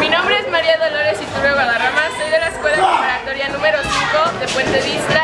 Mi nombre es María Dolores Iturbe Guadarrama, soy de la Escuela Preparatoria número 5 de Puente Vista.